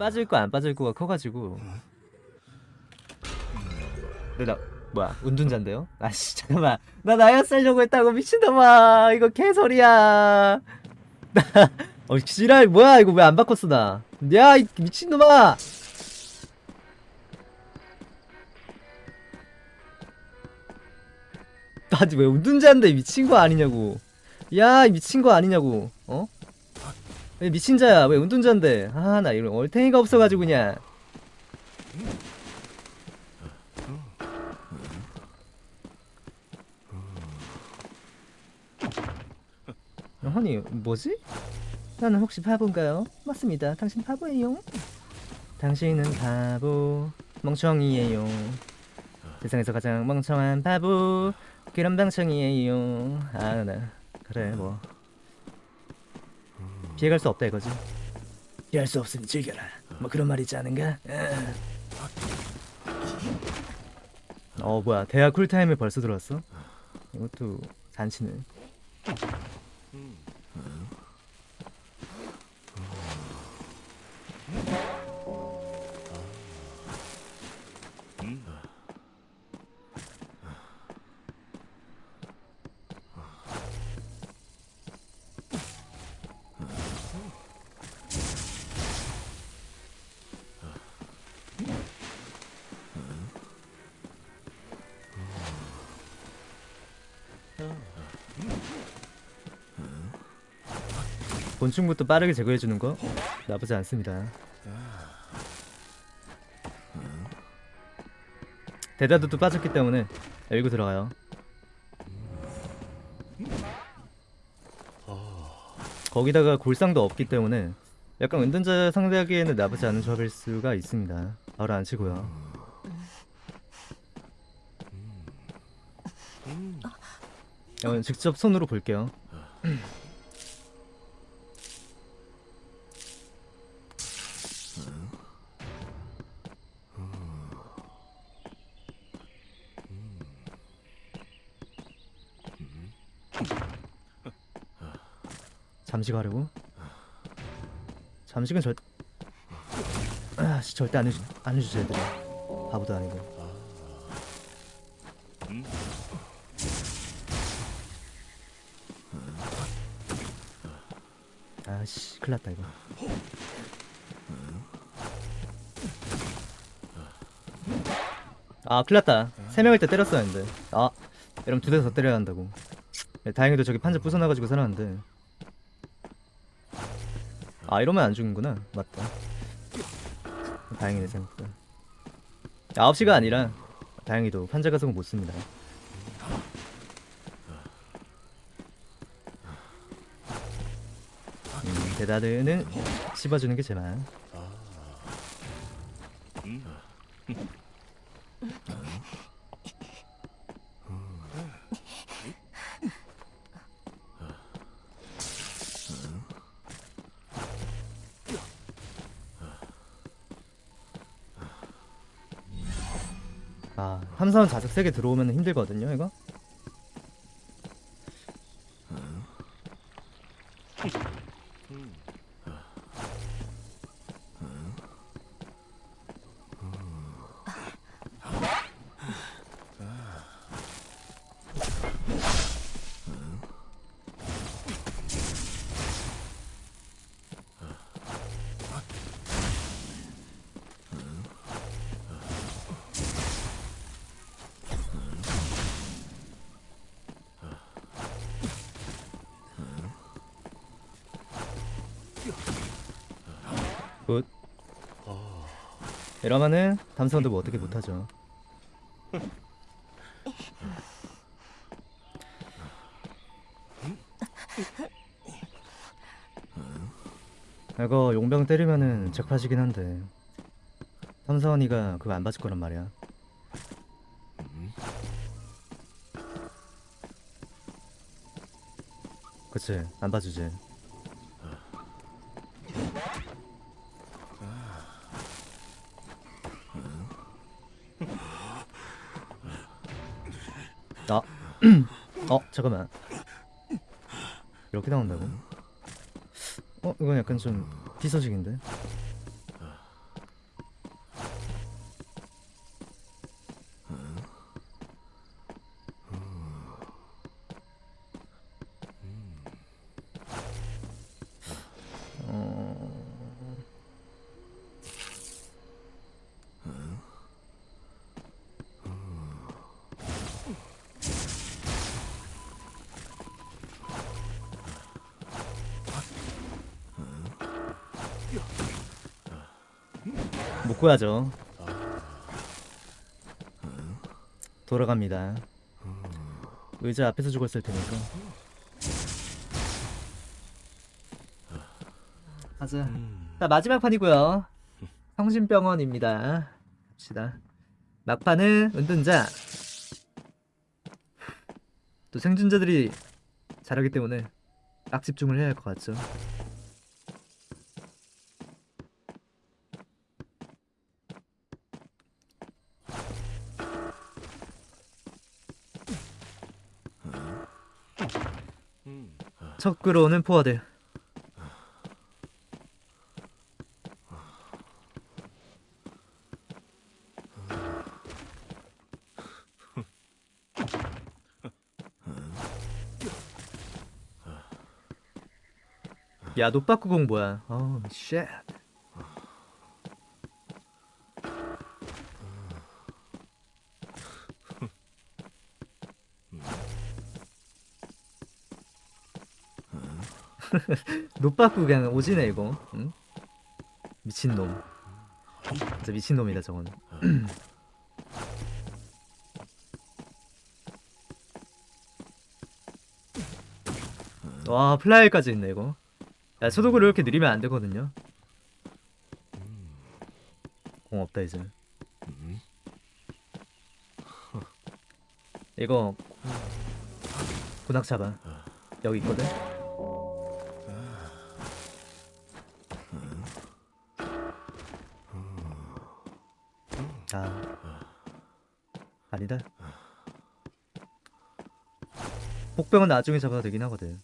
빠질 거 안 빠질 거가 커가지고. 근데 나 뭐야 운둔자인데요? 아씨 잠깐만. 나 나야 살려고 했다고 미친놈아. 이거 개소리야. 나어 지랄 뭐야 이거 왜 안 바꿨어 나야 이 미친놈아! 나지 왜 운둔자인데 미친 거 아니냐고. 야이 미친 거 아니냐고. 어? 왜 미친 자야. 왜 운둔자인데? 아 나 이런 얼탱이가 없어가지고 그냥. 아니 뭐지? 나는 혹시 바보인가요? 맞습니다. 당신 바보예요. 당신은 바보. 멍청이에요. 세상에서 가장 멍청한 바보. 그런 방청이에요. 아나 그래 뭐 피해갈 수 없다 이거지. 피할 수 없으니 즐겨라. 뭐 그런 말 있지 않은가? 어 뭐야. 대학 쿨타임에 벌써 들어왔어? 이것도 잔치네 곤충부터 빠르게 제거해주는 거 나쁘지 않습니다. 대다도도 빠졌기 때문에 열고 들어가요. 거기다가 골상도 없기 때문에 약간 은둔자 상대하기에는 나쁘지 않은 조합일 수가 있습니다. 바로 안 치고요. 어, 직접 손으로 볼게요. 잠시 가려고? 잠식은 절 아, 씨, 절대 안 해주 안 해주지 애들이. 바보도 아니고. 아씨 큰일났다 이거. 아 큰일났다. 세 명일 때 때렸어야 했는데. 아 이러면 두대 더 때려야 한다고. 네, 다행히도 저기 판자 부숴놔가지고 살았는데 아 이러면 안 죽는구나. 맞다. 다행이네 생각보다. 9시가 아니라 다행히도 판자 가속은 못 씁니다. 음, 대다드는 씹어주는 게 제발 아 함사원 자석 3개 들어오면 힘들거든요 이거 이러면은 담사원도 뭐 어떻게 못하죠? 이거 용병 때리면은 적파지긴 한데 삼사원이가 그거 안 봐줄 거란 말이야. 그치? 안 봐주지 어 잠깐만 이렇게 나온다고? 어 이건 약간 좀 비서식인데? 못 구하죠. 돌아갑니다. 의자 앞에서 죽었을 테니까. 가자. 자 마지막 판이고요. 성심병원입니다. 갑시다. 막판은 은둔자. 또 생존자들이 잘하기 때문에 딱 집중을 해야 할 것 같죠. 첫 끌어오는 포워드. 야, 노빠꾸공 뭐야? 어, 쉣. 노빠꾸 그냥 오지네 이거. 응? 미친놈. 진짜 미친놈이다 저건. 와 플라이까지 있네 이거. 야 소독을 이렇게 느리면 안 되거든요. 공 없다 이제. 이거 군악 잡아. 여기 있거든. 복병은 나중에 잡아도 되긴 하거든.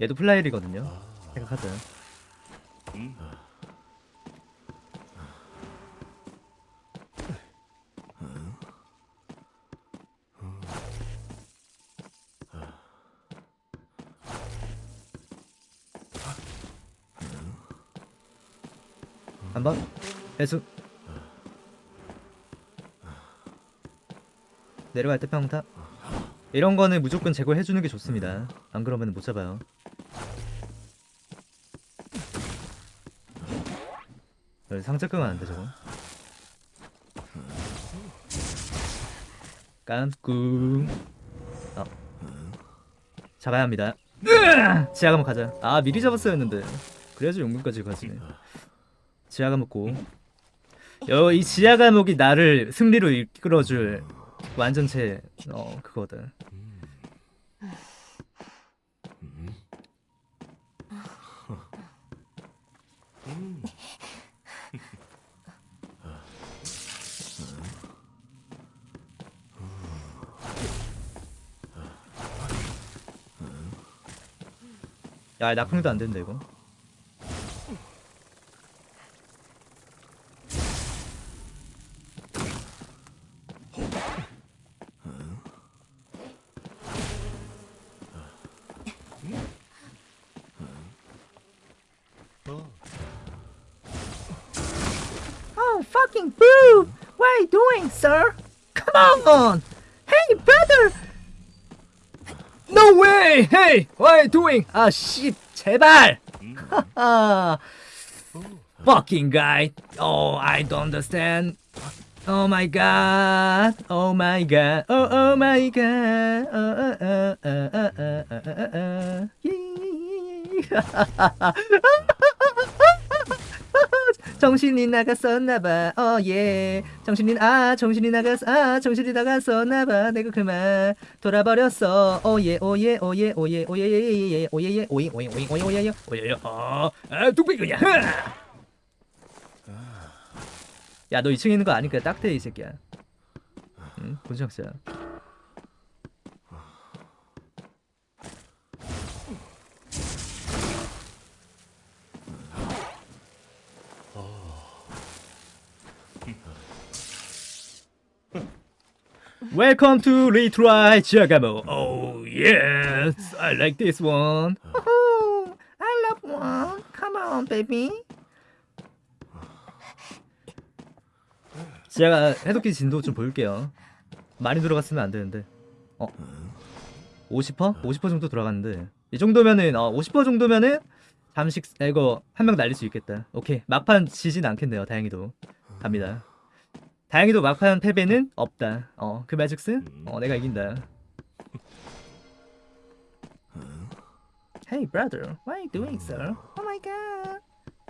얘도 플라이리거든요. 생각하자. 한번 배수 내려갈 때 평타 이런 거는 무조건 제거해 주는 게 좋습니다. 안 그러면 못 잡아요. 여기 상자 끄면 안돼 저거. 깜꿍. 어. 잡아야 합니다. 지하 감옥 가자. 아 미리 잡았어야 했는데. 그래야지 용궁까지 가지. 지하 감옥고. 여이 지하 감옥이 나를 승리로 이끌어줄 완전체 어 그거든. 야 낙평도 안 된다 이거. Oh, fucking boo! What are you doing, sir? Come on! Hey, brother! No way! Hey, what are you doing? 아, 씨, 제발! 하하. fucking guy. Oh, I don't understand. Oh my god. Oh my god. Oh, oh my god. Oh, oh, oh, oh, oh, oh, oh, oh, oh. 정신이 나갔었나봐 어예 정신이 아 정신이 나갔, 아 정신이 나갔었나봐 내가 그만 돌아버렸어 어예 오예 오예 오예 오예예예 오예예 오예 오예 오예 오예 오예예 예, 예, 야너 2층에 있는 거 아니까 딱대이 새끼야 응? 본청자 Welcome to Retry Giacomo. Oh yes, I like baby. 제가 해독기 진도 좀 볼게요. 많이 들어갔으면 안 되는데. 어? 50%? 50% 정도 들어갔는데 이 정도면은 어, 50% 정도면은 잠식 아, 이거 한 명 날릴 수 있겠다. 오케이 막판 지진 않겠네요. 다행히도 갑니다. 다행히도 막판 패배는 없다. 어그 매직스 어 내가 이긴다. Hey brother, are you doing, sir? Oh my god.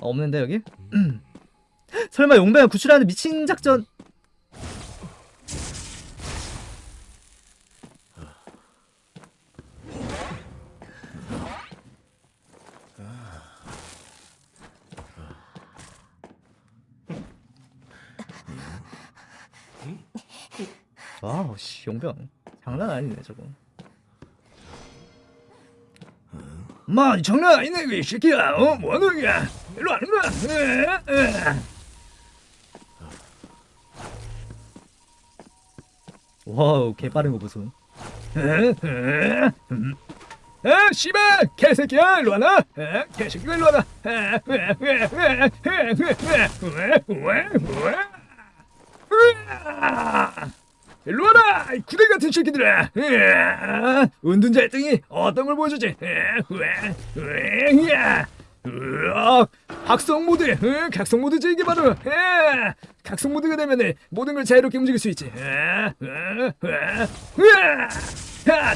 어, 없는데 여기? 설마 용병을 구출하는 미친 작전? 와우 씨 용병 장난 아니네 저거. 마 장난 아니네 이 새끼야. 어? 뭐하는 거야? 일로 와는 거야 와우 개빠른 거 보소. 아 씨발 개새끼야. 일로 아, 개새끼가 일로 와나 일로 와라 이 구대 같은 새끼들아. 으아, 은둔자 1등이 어떤 걸 보여주지? 으아, 으아, 각성 모드. 으, 각성 모드지 이게 바로. 각성 모드가 되면 모든 걸 자유롭게 움직일 수 있지.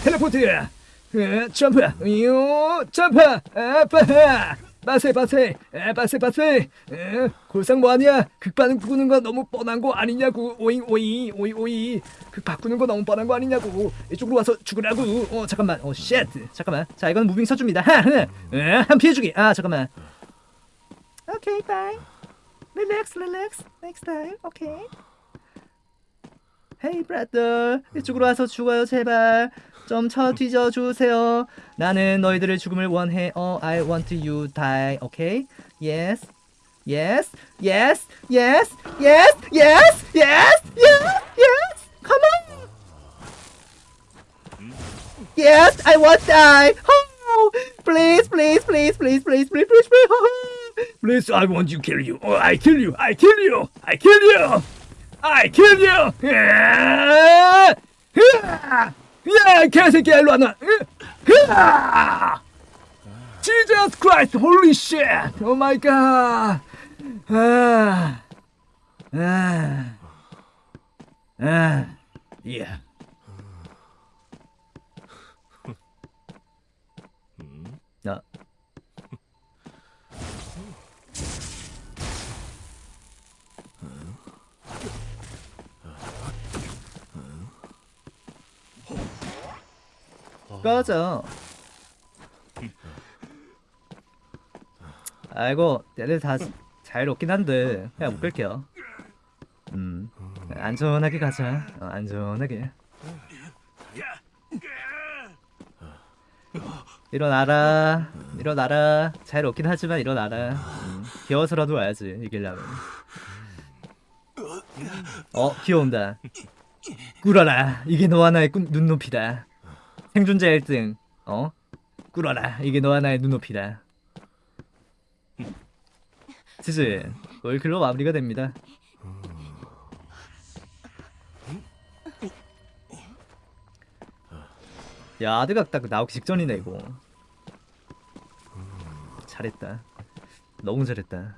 텔레포트. 점프. 요 점프. 아, 빠 빠세 빠세 에, 빠세 빠세 에, 골상 뭐하냐? 극 바꾸는 거 너무 뻔한 거 아니냐고. 오잉 오이 오이 오이 극 바꾸는 거 너무 뻔한 거 아니냐고. 이쪽으로 와서 죽으라고. 어 잠깐만. oh shit 잠깐만. 자 이건 moving 쳐줍니다. 하한 피해주기. 아 잠깐만. okay bye relax relax next time okay hey brother 이쪽으로 와서 죽어요 제발 좀 쳐 뒤져 주세요 나는 너희들의 죽음을 원해 어 I want you die okay yes yes yes yes yes yes yes yes yes come on yes I want die oh, please please please please please please please please please I want you kill you oh I kill you I kill you I kill you I kill you! 으아! 으아! 야, 개새끼야, 일로 와, 나! 으아! Jesus Christ, holy shit! Oh my god! 아, 아, 아, yeah. 꺼져. 아이고, 얘들 다 자유롭긴 한데 그냥 못 끌게요. 음, 안전하게 가자. 어, 안전하게. 일어나라, 일어나라. 자유롭긴 하지만 일어나라. 음, 귀여워서라도 와야지 이기려면. 어, 귀여운다. 꿇어라. 이게 너와 나의 꾼- 눈높이다. 생존자 1등. 어? 꿇어라. 이게 너와 나의 눈높이다. 치즈 월클로 마무리가 됩니다. 야 아드각 딱 나오기 직전이네 이거. 잘했다. 너무 잘했다